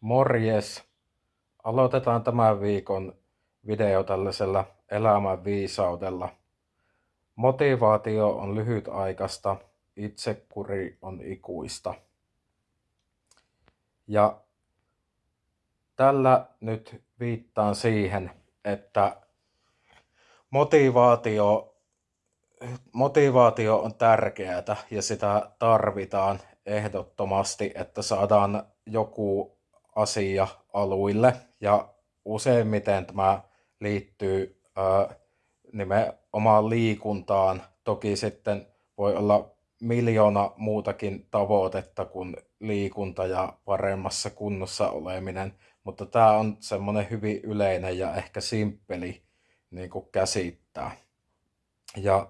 Morjes! Aloitetaan tämän viikon video tällaisella elämän viisaudella. Motivaatio on lyhytaikaista, itsekuri on ikuista. Ja tällä nyt viittaan siihen, että motivaatio, motivaatio on tärkeää ja sitä tarvitaan ehdottomasti, että saadaan joku asia aluille ja useimmiten tämä liittyy ää, nimenomaan liikuntaan. Toki sitten voi olla miljoona muutakin tavoitetta kuin liikunta ja paremmassa kunnossa oleminen, mutta tämä on semmoinen hyvin yleinen ja ehkä simppeli niin kuin käsittää. Ja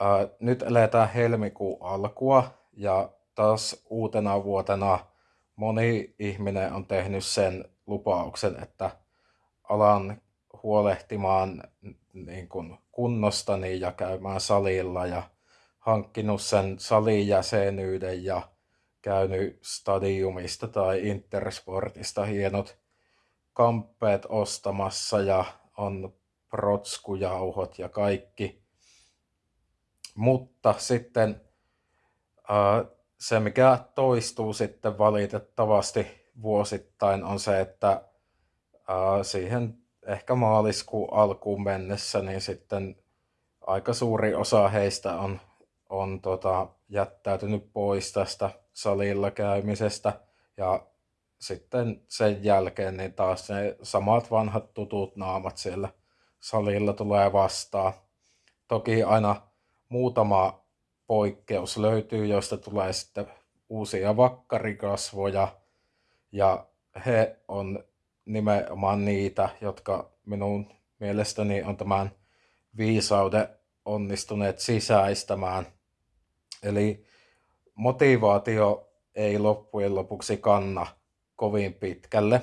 ää, nyt eletään helmikuun alkua ja taas uutena vuotena moni ihminen on tehnyt sen lupauksen, että alan huolehtimaan niin kuin kunnostani ja käymään salilla ja hankkinut sen salin jäsenyyden ja käynyt stadiumista tai Intersportista hienot kamppeet ostamassa ja on protskujauhot ja kaikki. Mutta sitten se, mikä toistuu sitten valitettavasti vuosittain, on se, että siihen ehkä maaliskuun alkuun mennessä, niin sitten aika suuri osa heistä on, on tota, jättäytynyt pois tästä salilla käymisestä. Ja sitten sen jälkeen niin taas ne samat vanhat tutut naamat siellä salilla tulee vastaan. Toki aina muutama poikkeus löytyy, joista tulee sitten uusia vakkarikasvoja. Ja he on nimenomaan niitä, jotka minun mielestäni on tämän viisauden onnistuneet sisäistämään. Eli motivaatio ei loppujen lopuksi kanna kovin pitkälle,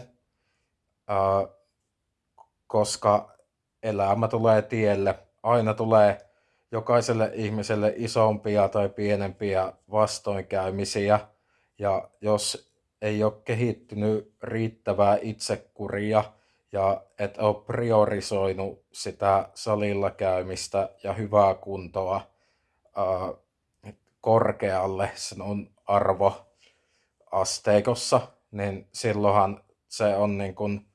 koska elämä tulee tielle. Aina tulee jokaiselle ihmiselle isompia tai pienempiä vastoinkäymisiä. Ja jos ei ole kehittynyt riittävää itsekuria ja et ole priorisoinut sitä salilla käymistä ja hyvää kuntoa ää, korkealle on arvoasteikossa, niin silloinhan se on niin kuin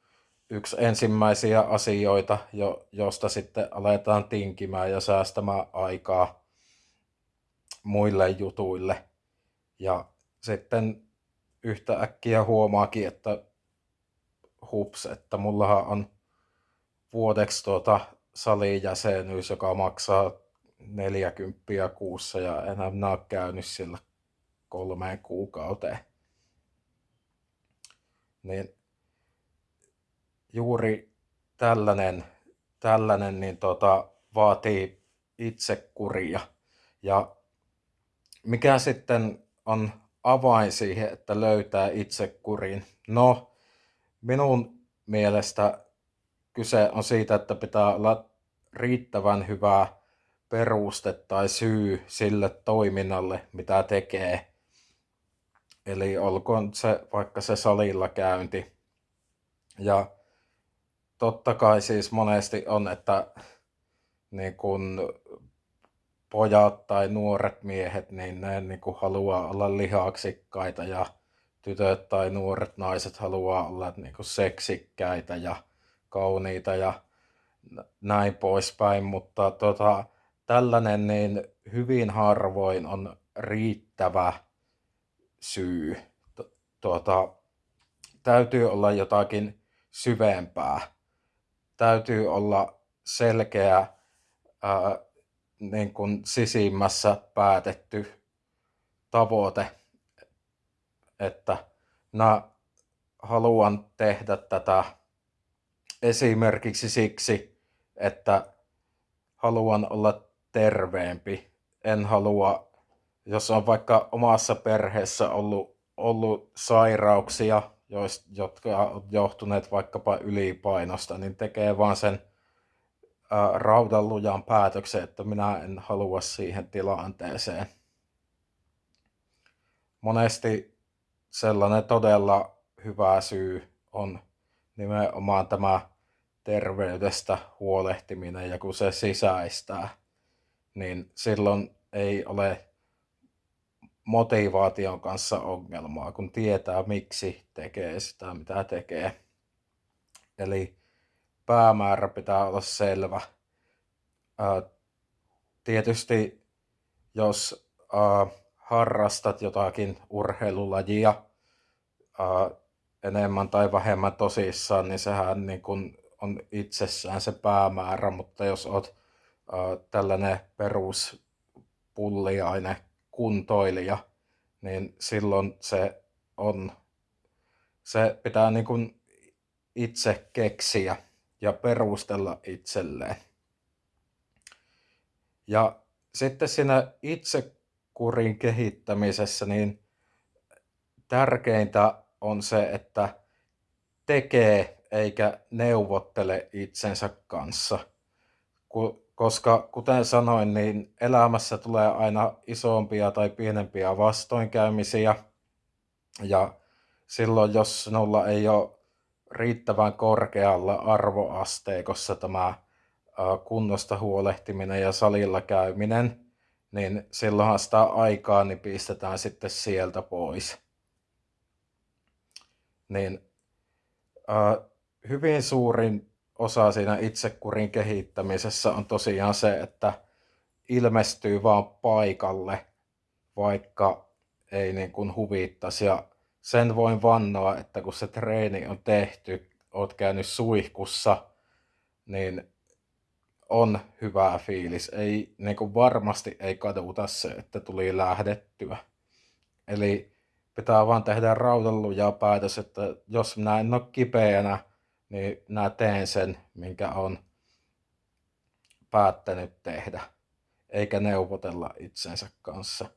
yksi ensimmäisiä asioita, jo, josta sitten aletaan tinkimään ja säästämään aikaa muille jutuille. Ja sitten yhtä äkkiä huomaakin, että hups, että mullahan on vuodeksi tuota salijäsenyys, joka maksaa 40 kuussa ja enää minä ole käynyt sillä kolmeen kuukauteen. Niin juuri tällainen, tällainen niin tota, vaatii itsekuria. Ja mikä sitten on avain siihen, että löytää itsekurin? No, minun mielestä kyse on siitä, että pitää olla riittävän hyvä peruste tai syy sille toiminnalle, mitä tekee. Eli olkoon se vaikka se salilla käynti. Ja totta kai siis monesti on, että niin kun pojat tai nuoret miehet, niin ne niin kun haluaa olla lihaksikkaita ja tytöt tai nuoret naiset haluaa olla niin kun seksikkäitä ja kauniita ja näin poispäin, mutta tota, tällainen niin hyvin harvoin on riittävä syy. Tuota, täytyy olla jotakin syvempää täytyy olla selkeä ää, niin kuin sisimmässä päätetty tavoite, että mä haluan tehdä tätä esimerkiksi siksi, että haluan olla terveempi. En halua, jos on vaikka omassa perheessä ollut, ollut sairauksia, jotka on johtuneet vaikkapa ylipainosta, niin tekee vaan sen raudan lujan päätöksen, että minä en halua siihen tilanteeseen. Monesti sellainen todella hyvä syy on nimenomaan tämä terveydestä huolehtiminen ja kun se sisäistää, niin silloin ei ole motivaation kanssa ongelmaa, kun tietää miksi tekee sitä, mitä tekee. Eli päämäärä pitää olla selvä. tietysti jos harrastat jotakin urheilulajia enemmän tai vähemmän tosissaan, niin sehän niin kun on itsessään se päämäärä, mutta jos oot tällainen peruspulliainen kuntoilija, niin silloin se on, se pitää niin kuin itse keksiä ja perustella itselleen. Ja sitten siinä itsekurin kehittämisessä niin tärkeintä on se, että tekee eikä neuvottele itsensä kanssa. Koska kuten sanoin, niin elämässä tulee aina isompia tai pienempiä vastoinkäymisiä. Ja silloin, jos sinulla ei ole riittävän korkealla arvoasteikossa tämä kunnosta huolehtiminen ja salilla käyminen, niin silloinhan sitä aikaa niin pistetään sitten sieltä pois. Niin hyvin suurin osa siinä itsekurin kehittämisessä on tosiaan se, että ilmestyy vaan paikalle, vaikka ei niin kuin huvittaisi. Ja sen voin vannoa, että kun se treeni on tehty, oot käynyt suihkussa, niin on hyvä fiilis. Ei, niin kuin varmasti ei kaduta se, että tuli lähdettyä. Eli pitää vaan tehdä rautalluja päätös, että jos minä en ole kipeänä, niin minä teen sen, minkä on päättänyt tehdä, eikä neuvotella itsensä kanssa.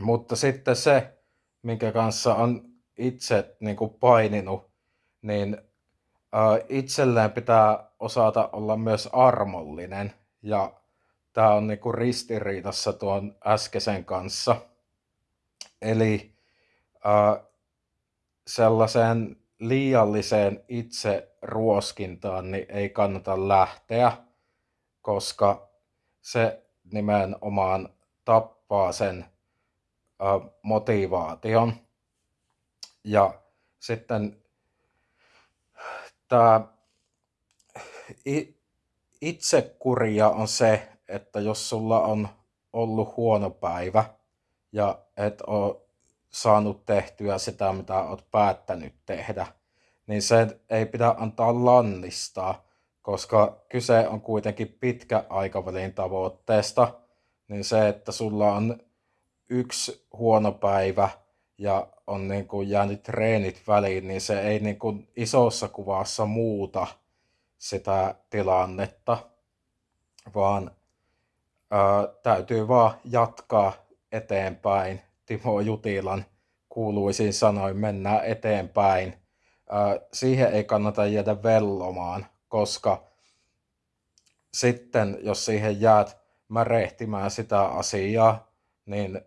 Mutta sitten se, minkä kanssa on itse niin kuin paininut, niin äh, itselleen pitää osata olla myös armollinen. Ja tämä on niin kuin ristiriidassa tuon äskeisen kanssa. Eli äh, sellaiseen liialliseen itse ruoskintaan niin ei kannata lähteä, koska se nimenomaan tappaa sen ö, motivaation. Ja sitten tämä itsekuria on se, että jos sulla on ollut huono päivä ja et ole saanut tehtyä sitä, mitä olet päättänyt tehdä, niin se ei pidä antaa lannistaa, koska kyse on kuitenkin pitkä aikavälin tavoitteesta, niin se, että sulla on yksi huono päivä ja on niin kuin jäänyt treenit väliin, niin se ei niin kuin isossa kuvassa muuta sitä tilannetta, vaan ää, täytyy vaan jatkaa eteenpäin Timo Jutilan kuuluisiin sanoin mennään eteenpäin. Siihen ei kannata jäädä vellomaan, koska sitten jos siihen jäät märehtimään sitä asiaa, niin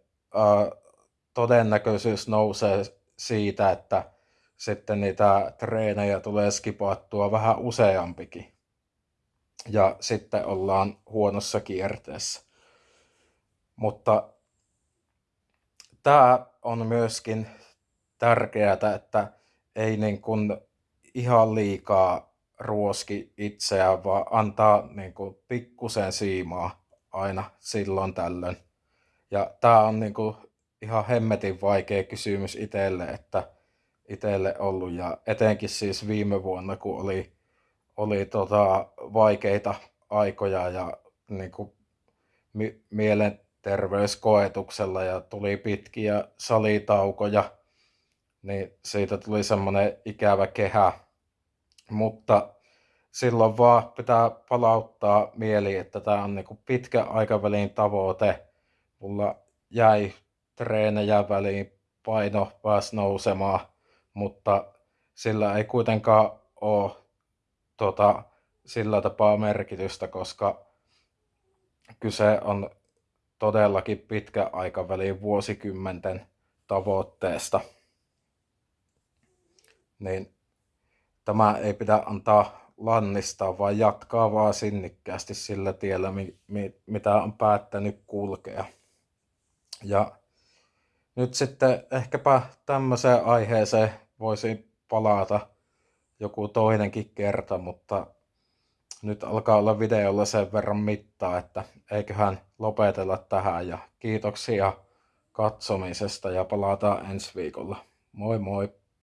todennäköisyys nousee siitä, että sitten niitä treenejä tulee skipattua vähän useampikin. Ja sitten ollaan huonossa kierteessä. Mutta tämä on myöskin tärkeää, että ei niin kuin ihan liikaa ruoski itseään, vaan antaa niin kuin pikkusen siimaa aina silloin tällöin. Ja tämä on niin kuin ihan hemmetin vaikea kysymys itselle, että itselle ollut ja etenkin siis viime vuonna, kun oli, oli tota vaikeita aikoja ja niin kuin mi- mielen terveyskoetuksella ja tuli pitkiä salitaukoja, niin siitä tuli semmoinen ikävä kehä. Mutta silloin vaan pitää palauttaa mieli, että tämä on niinku pitkä aikavälin tavoite. Mulla jäi treenejä väliin, paino pääsi nousemaan, mutta sillä ei kuitenkaan ole tota, sillä tapaa merkitystä, koska kyse on todellakin pitkä aikavälin vuosikymmenten tavoitteesta. niin tämä ei pidä antaa lannistaa, vaan jatkaa vaan sinnikkäästi sillä tiellä, mi, mi, mitä on päättänyt kulkea. Ja nyt sitten ehkäpä tämmöiseen aiheeseen voisi palata joku toinenkin kerta, mutta nyt alkaa olla videolla sen verran mittaa, että eiköhän lopetella tähän ja kiitoksia katsomisesta ja palataan ensi viikolla. Moi moi!